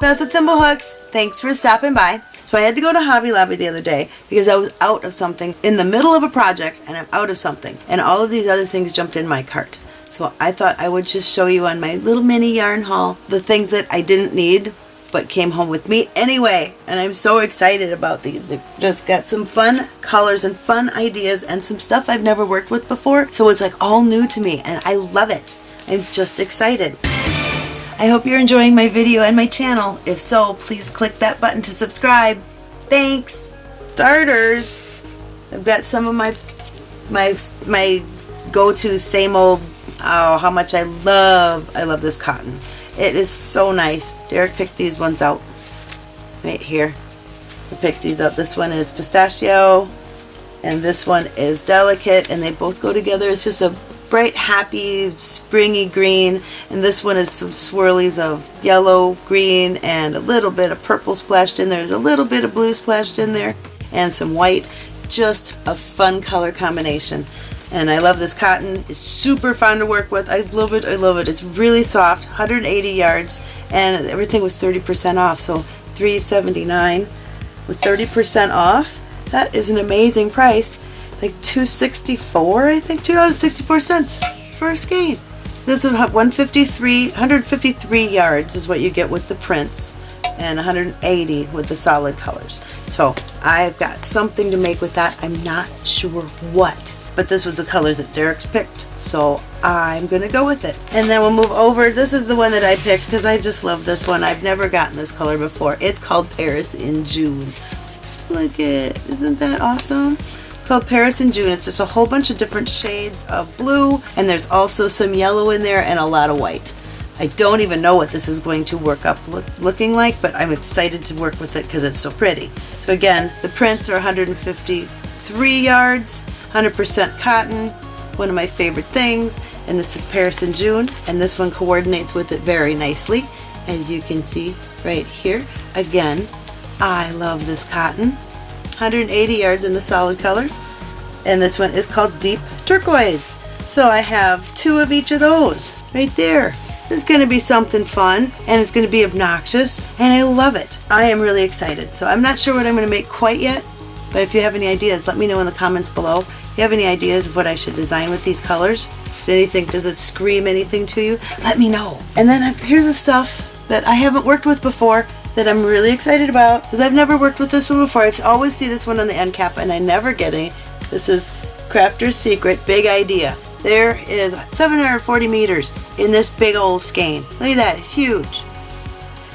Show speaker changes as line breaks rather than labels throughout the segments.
Beth with Thimblehooks. Thanks for stopping by. So I had to go to Hobby Lobby the other day because I was out of something in the middle of a project and I'm out of something. And all of these other things jumped in my cart. So I thought I would just show you on my little mini yarn haul the things that I didn't need but came home with me anyway. And I'm so excited about these. They've just got some fun colors and fun ideas and some stuff I've never worked with before. So it's like all new to me and I love it. I'm just excited. I hope you're enjoying my video and my channel. If so, please click that button to subscribe. Thanks! Starters! I've got some of my my my go-to same old oh how much I love I love this cotton. It is so nice. Derek picked these ones out right here. I picked these up. This one is pistachio and this one is delicate and they both go together. It's just a bright, happy, springy green. And this one is some swirlies of yellow, green, and a little bit of purple splashed in there. There's a little bit of blue splashed in there and some white. Just a fun color combination. And I love this cotton. It's super fun to work with. I love it. I love it. It's really soft, 180 yards, and everything was 30% off. So 379 with 30% off. That is an amazing price like 264 I think. $2.64 for a skein this is 153 153 yards is what you get with the prints and 180 with the solid colors. So I've got something to make with that. I'm not sure what but this was the colors that Derek's picked so I'm gonna go with it. And then we'll move over. This is the one that I picked because I just love this one. I've never gotten this color before. It's called Paris in June. Look at isn't that awesome called Paris in June. It's just a whole bunch of different shades of blue and there's also some yellow in there and a lot of white. I don't even know what this is going to work up look, looking like, but I'm excited to work with it because it's so pretty. So again, the prints are 153 yards, 100% cotton, one of my favorite things, and this is Paris in June, and this one coordinates with it very nicely, as you can see right here. Again, I love this cotton. 180 yards in the solid color. And this one is called Deep Turquoise. So I have two of each of those right there. Is going to be something fun and it's going to be obnoxious and I love it. I am really excited. So I'm not sure what I'm going to make quite yet, but if you have any ideas, let me know in the comments below. If you have any ideas of what I should design with these colors, if anything, does it scream anything to you, let me know. And then here's the stuff that I haven't worked with before that I'm really excited about because I've never worked with this one before. I always see this one on the end cap and I never get any. This is Crafter's Secret Big Idea. There is 740 meters in this big old skein. Look at that, it's huge.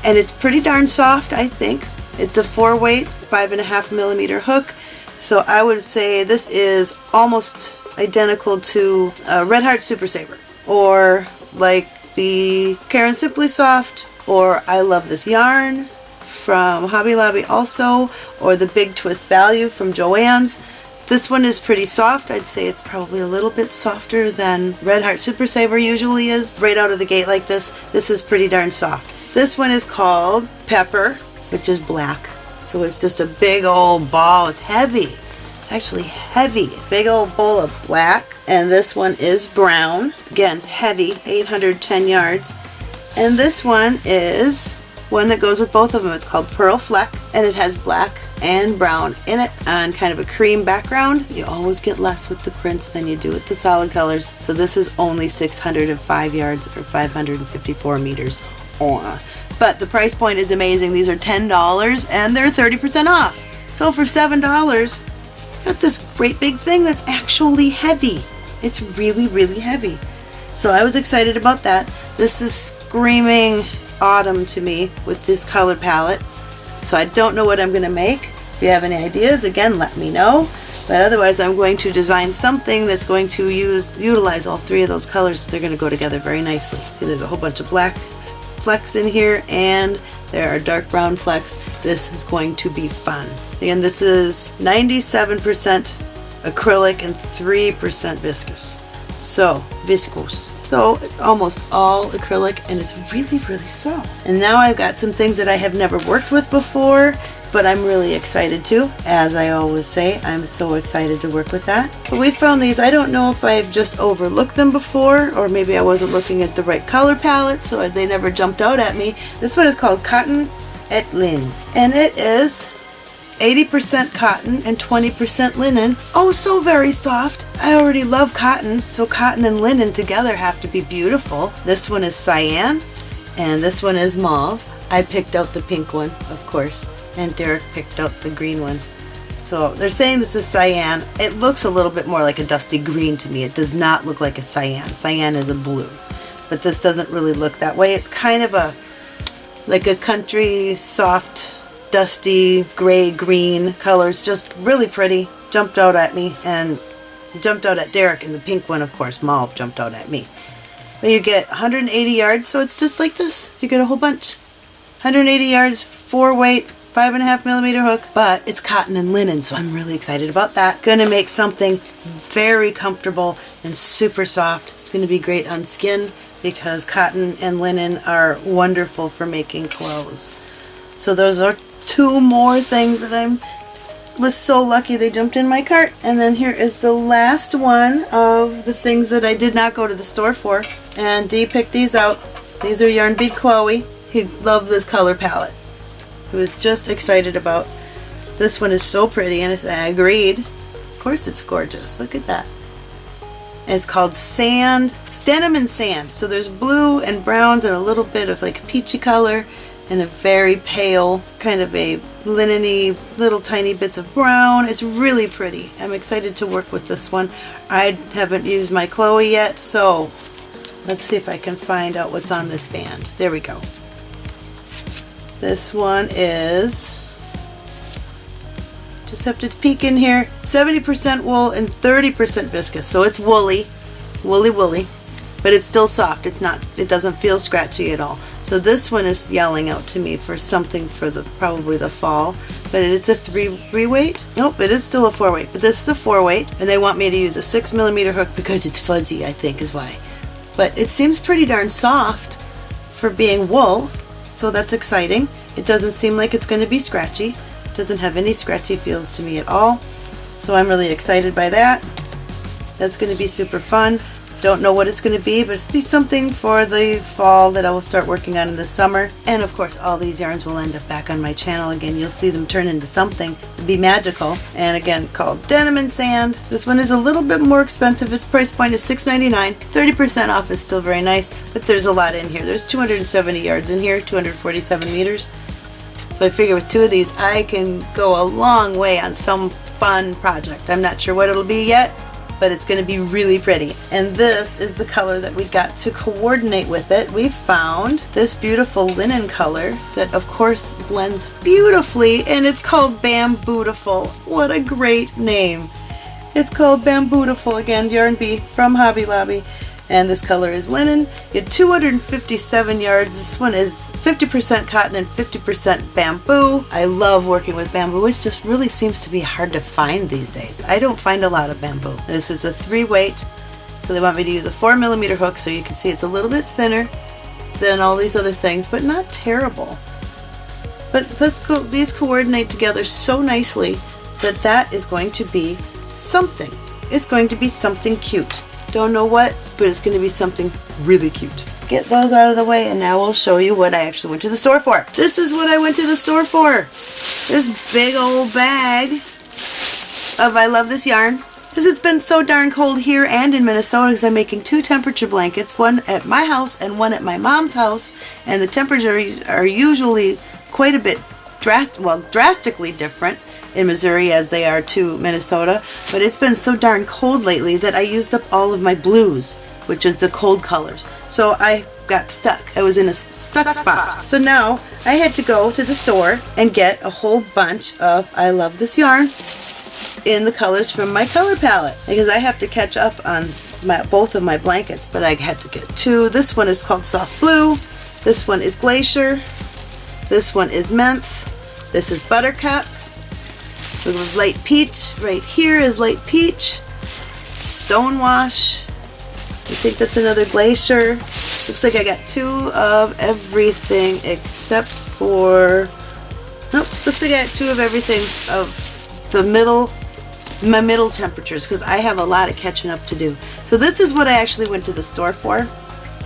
And it's pretty darn soft, I think. It's a four weight, five and a half millimeter hook. So I would say this is almost identical to a Red Heart Super Saver or like the Caron Simply Soft or I Love This Yarn from Hobby Lobby also, or the Big Twist Value from Joann's. This one is pretty soft. I'd say it's probably a little bit softer than Red Heart Super Saver usually is. Right out of the gate like this, this is pretty darn soft. This one is called Pepper, which is black. So it's just a big old ball. It's heavy. It's actually heavy. Big old bowl of black. And this one is brown. Again, heavy, 810 yards. And this one is one that goes with both of them. It's called Pearl Fleck and it has black and brown in it on kind of a cream background. You always get less with the prints than you do with the solid colors. So this is only 605 yards or 554 meters. Oh. But the price point is amazing. These are $10 and they're 30% off. So for $7, got this great big thing that's actually heavy. It's really, really heavy. So I was excited about that. This is screaming autumn to me with this color palette. So I don't know what I'm going to make. If you have any ideas, again, let me know. But otherwise, I'm going to design something that's going to use utilize all three of those colors. They're going to go together very nicely. See, there's a whole bunch of black flecks in here, and there are dark brown flecks. This is going to be fun. Again, this is 97% acrylic and 3% viscose. So, viscose. So, almost all acrylic and it's really, really soft. And now I've got some things that I have never worked with before but I'm really excited to. As I always say, I'm so excited to work with that. But we found these, I don't know if I've just overlooked them before, or maybe I wasn't looking at the right color palette, so they never jumped out at me. This one is called Cotton et Lin, and it is 80% cotton and 20% linen. Oh, so very soft. I already love cotton, so cotton and linen together have to be beautiful. This one is cyan, and this one is mauve. I picked out the pink one, of course, and Derek picked out the green one. So they're saying this is cyan. It looks a little bit more like a dusty green to me. It does not look like a cyan. Cyan is a blue, but this doesn't really look that way. It's kind of a, like a country soft, dusty, gray, green colors. Just really pretty. Jumped out at me and jumped out at Derek and the pink one, of course, mauve jumped out at me. But you get 180 yards, so it's just like this. You get a whole bunch. 180 yards, four weight, five and a half millimeter hook, but it's cotton and linen, so I'm really excited about that. Gonna make something very comfortable and super soft. It's gonna be great on skin because cotton and linen are wonderful for making clothes. So those are two more things that I'm was so lucky they jumped in my cart. And then here is the last one of the things that I did not go to the store for. And Dee picked these out. These are Yarn Bee Chloe. He loved this color palette. He was just excited about. This one is so pretty and I agreed. Of course it's gorgeous. Look at that. And it's called Sand, denim and sand. So there's blue and browns and a little bit of like peachy color and a very pale kind of a linen little tiny bits of brown. It's really pretty. I'm excited to work with this one. I haven't used my Chloe yet, so let's see if I can find out what's on this band. There we go. This one is, just have to peek in here, 70% wool and 30% viscose. So it's woolly, woolly woolly, but it's still soft. It's not, it doesn't feel scratchy at all. So this one is yelling out to me for something for the, probably the fall, but it's a three, three weight. Nope, it is still a four weight, but this is a four weight and they want me to use a six millimeter hook because it's fuzzy, I think is why. But it seems pretty darn soft for being wool so that's exciting. It doesn't seem like it's going to be scratchy. It doesn't have any scratchy feels to me at all. So I'm really excited by that. That's going to be super fun. Don't know what it's going to be, but it's be something for the fall that I will start working on in the summer. And of course, all these yarns will end up back on my channel again. You'll see them turn into something. It'll be magical. And again, called Denim and Sand. This one is a little bit more expensive. Its price point is $6.99. 30% off is still very nice, but there's a lot in here. There's 270 yards in here, 247 meters. So I figure with two of these, I can go a long way on some fun project. I'm not sure what it'll be yet, but it's going to be really pretty. And this is the color that we got to coordinate with it. We found this beautiful linen color that of course blends beautifully and it's called Bambootiful. What a great name. It's called Bambootiful again, Yarn Bee from Hobby Lobby and this color is linen. You get 257 yards. This one is 50% cotton and 50% bamboo. I love working with bamboo. It just really seems to be hard to find these days. I don't find a lot of bamboo. This is a three weight, so they want me to use a four millimeter hook so you can see it's a little bit thinner than all these other things, but not terrible. But let's go, these coordinate together so nicely that that is going to be something. It's going to be something cute. Don't know what, but it's going to be something really cute. Get those out of the way and now we'll show you what I actually went to the store for. This is what I went to the store for. This big old bag of I Love This Yarn. Because it's been so darn cold here and in Minnesota because I'm making two temperature blankets, one at my house and one at my mom's house. And the temperatures are usually quite a bit drast well, drastically different in Missouri as they are to Minnesota, but it's been so darn cold lately that I used up all of my blues, which is the cold colors. So I got stuck. I was in a stuck spot. So now I had to go to the store and get a whole bunch of I Love This Yarn in the colors from my color palette because I have to catch up on my, both of my blankets, but I had to get two. This one is called Soft Blue. This one is Glacier. This one is Menthe. This is Buttercup. So the light peach right here is light peach. Stonewash. I think that's another glacier. Looks like I got two of everything except for Nope, looks like I got two of everything of the middle, my middle temperatures because I have a lot of catching up to do. So this is what I actually went to the store for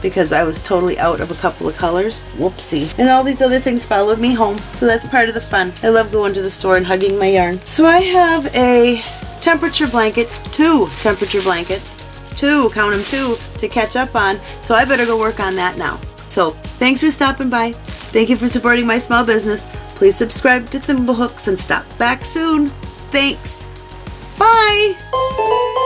because I was totally out of a couple of colors. Whoopsie. And all these other things followed me home. So that's part of the fun. I love going to the store and hugging my yarn. So I have a temperature blanket, two temperature blankets, two, count them two, to catch up on. So I better go work on that now. So thanks for stopping by. Thank you for supporting my small business. Please subscribe to Thimblehooks and stop back soon. Thanks. Bye.